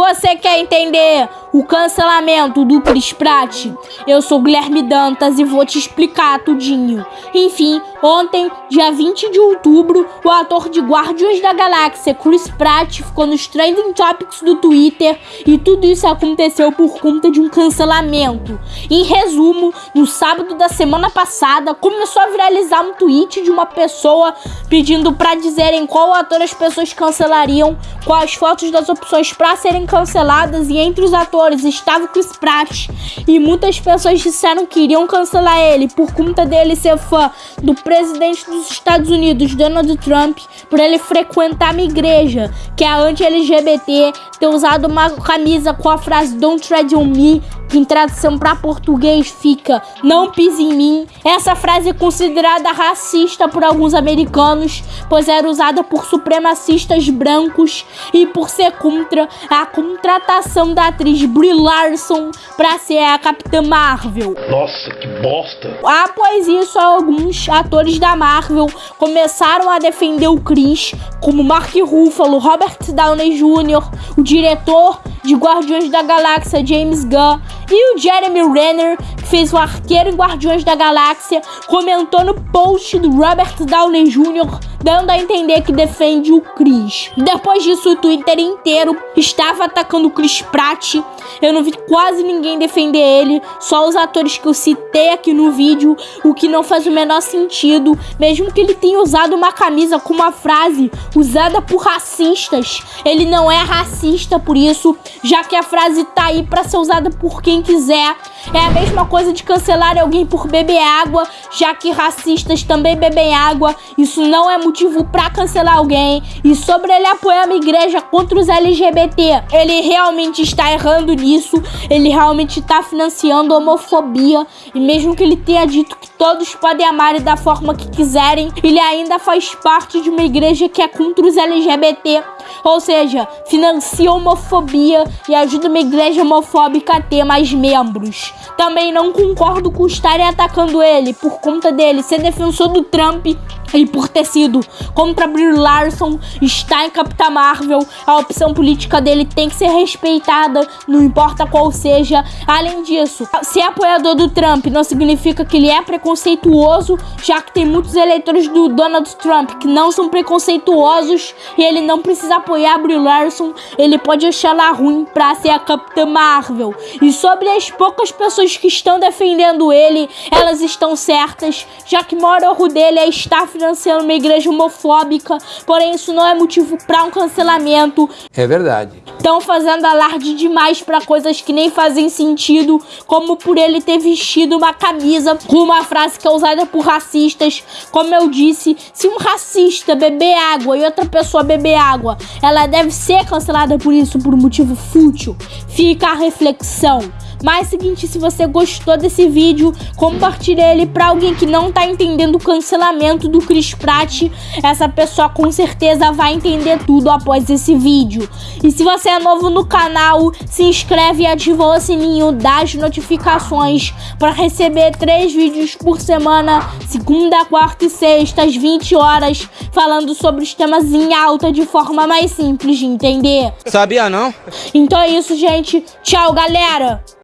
Você quer entender o cancelamento do Chris Pratt? Eu sou Guilherme Dantas e vou te explicar tudinho. Enfim, ontem, dia 20 de outubro, o ator de Guardiões da Galáxia, Chris Pratt, ficou nos trending topics do Twitter e tudo isso aconteceu por conta de um cancelamento. Em resumo, no sábado da semana passada, começou a viralizar um tweet de uma pessoa pedindo para dizerem qual ator as pessoas cancelariam, quais fotos das opções para serem serem canceladas e entre os atores estava Chris Pratt e muitas pessoas disseram que iriam cancelar ele por conta dele ser fã do presidente dos Estados Unidos, Donald Trump, por ele frequentar uma igreja que é anti-LGBT, ter usado uma camisa com a frase Don't Tread on Me, que em tradução para português fica Não pise em mim. Essa frase é considerada racista por alguns americanos, pois era usada por supremacistas brancos e por ser contra a contratação da atriz Brie Larson para ser a Capitã Marvel. Nossa, que bosta! Após isso, alguns atores da Marvel começaram a defender o Chris, como Mark Ruffalo, Robert Downey Jr., o diretor de Guardiões da Galáxia James Gunn e o Jeremy Renner, que fez o arqueiro em Guardiões da Galáxia, comentou no post do Robert Downey Jr., dando a entender que defende o Chris. Depois disso, o Twitter inteiro estava atacando o Chris Pratt. Eu não vi quase ninguém defender ele, só os atores que eu citei aqui no vídeo, o que não faz o menor sentido, mesmo que ele tenha usado uma camisa com uma frase usada por racistas. Ele não é racista por isso, já que a frase tá aí para ser usada por quem quiser. É a mesma coisa de cancelar alguém por beber água, já que racistas também bebem água. Isso não é motivo para cancelar alguém. E sobre ele apoiar uma igreja contra os LGBT, ele realmente está errando nisso. Ele realmente está financiando a homofobia. E mesmo que ele tenha dito que todos podem amar da forma que quiserem, ele ainda faz parte de uma igreja que é contra os LGBT. Ou seja, financia homofobia e ajuda uma igreja homofóbica a ter mais membros. Também não concordo com estarem atacando ele por conta dele ser defensor do Trump e por ter sido contra Brie Larson, está em Capitã Marvel, a opção política dele tem que ser respeitada, não importa qual seja. Além disso, ser apoiador do Trump não significa que ele é preconceituoso, já que tem muitos eleitores do Donald Trump que não são preconceituosos e ele não precisa apoiar Brie Larson, ele pode achar ela ruim pra ser a Capitã Marvel. E sobre as poucas pessoas que estão defendendo ele, elas estão certas, já que o maior erro dele é estar financiando uma igreja homofóbica, porém isso não é motivo para um cancelamento. É verdade. Estão fazendo alarde demais para coisas que nem fazem sentido, como por ele ter vestido uma camisa com uma frase que é usada por racistas. Como eu disse, se um racista beber água e outra pessoa beber água, ela deve ser cancelada por isso, por um motivo fútil. Fica a reflexão. Mas seguinte, se você gostou desse vídeo, compartilhe ele para alguém que não tá entendendo o cancelamento do Chris Pratt. Essa pessoa com certeza vai entender tudo após esse vídeo. E se você é novo no canal, se inscreve e ativa o sininho das notificações para receber três vídeos por semana, segunda, quarta e sexta, às 20 horas, falando sobre os temas em alta de forma mais simples de entender. Sabia não? Então é isso, gente. Tchau, galera!